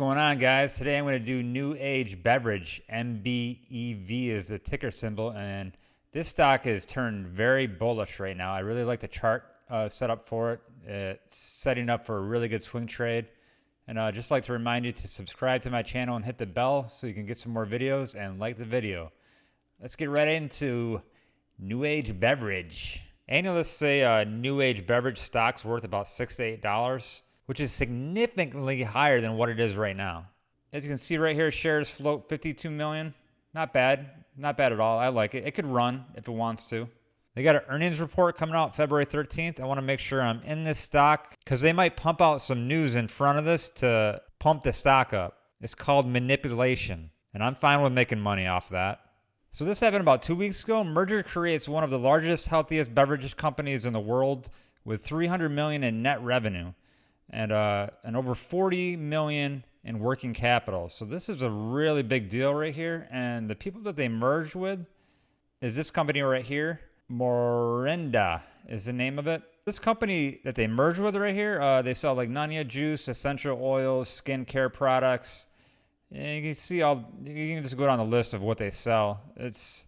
going on guys? Today i'm going to do new age beverage. NBEV is the ticker symbol and this stock is turned very bullish right now. I really like the chart uh, set up for it. It's setting up for a really good swing trade. And i uh, just like to remind you to subscribe to my channel and hit the bell so you can get some more videos and like the video. Let's get right into new age beverage. Analysts say uh, new age beverage stocks worth about six to eight dollars which is significantly higher than what it is right now. As you can see right here, shares float 52 million. Not bad. Not bad at all. I like it. It could run if it wants to. They got an earnings report coming out February 13th. I want to make sure I'm in this stock because they might pump out some news in front of this to pump the stock up. It's called manipulation, and I'm fine with making money off that. So this happened about two weeks ago. Merger creates one of the largest, healthiest beverage companies in the world with 300 million in net revenue and uh, and over 40 million in working capital. So this is a really big deal right here. And the people that they merged with is this company right here. Morinda is the name of it. This company that they merged with right here, uh, they sell like Noni juice, essential oils, skincare products. And you can see all, you can just go down the list of what they sell. It's,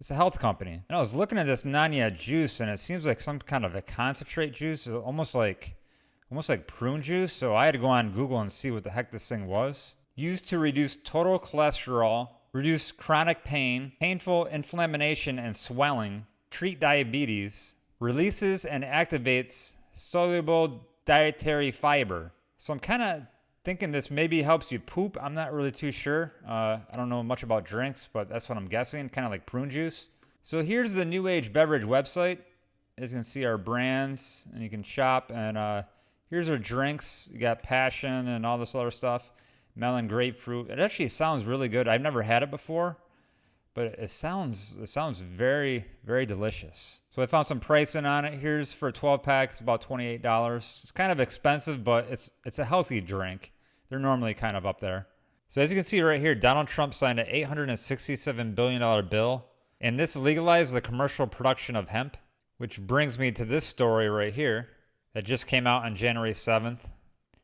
it's a health company. And I was looking at this Noni juice and it seems like some kind of a concentrate juice, almost like almost like prune juice. So I had to go on Google and see what the heck this thing was. Used to reduce total cholesterol, reduce chronic pain, painful inflammation and swelling, treat diabetes, releases and activates soluble dietary fiber. So I'm kind of thinking this maybe helps you poop. I'm not really too sure. Uh, I don't know much about drinks, but that's what I'm guessing, kind of like prune juice. So here's the New Age Beverage website. As you can see our brands and you can shop and uh, Here's our drinks. You got passion and all this other stuff. Melon grapefruit. It actually sounds really good. I've never had it before, but it sounds it sounds very very delicious. So I found some pricing on it. Here's for a 12 pack. It's about $28. It's kind of expensive, but it's it's a healthy drink. They're normally kind of up there. So as you can see right here, Donald Trump signed an $867 billion bill, and this legalized the commercial production of hemp, which brings me to this story right here that just came out on January 7th.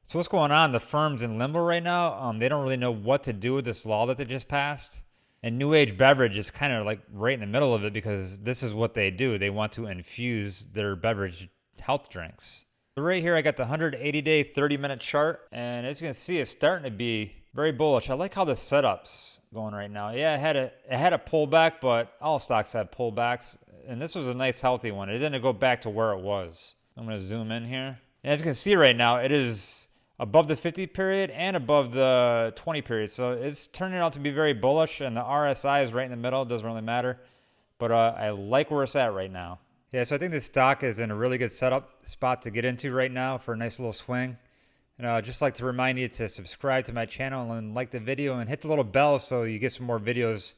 So what's going on? The firm's in limbo right now. Um, they don't really know what to do with this law that they just passed. And New Age Beverage is kind of like right in the middle of it because this is what they do. They want to infuse their beverage health drinks. So right here, I got the 180 day, 30 minute chart. And as you can see, it's starting to be very bullish. I like how the setup's going right now. Yeah, it had a, it had a pullback, but all stocks had pullbacks. And this was a nice healthy one. It didn't go back to where it was. I'm going to zoom in here. And as you can see right now, it is above the 50 period and above the 20 period. So it's turning out to be very bullish and the RSI is right in the middle. It doesn't really matter. But uh, I like where it's at right now. Yeah, so I think this stock is in a really good setup spot to get into right now for a nice little swing. And I'd just like to remind you to subscribe to my channel and like the video and hit the little bell so you get some more videos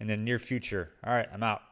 in the near future. All right, I'm out.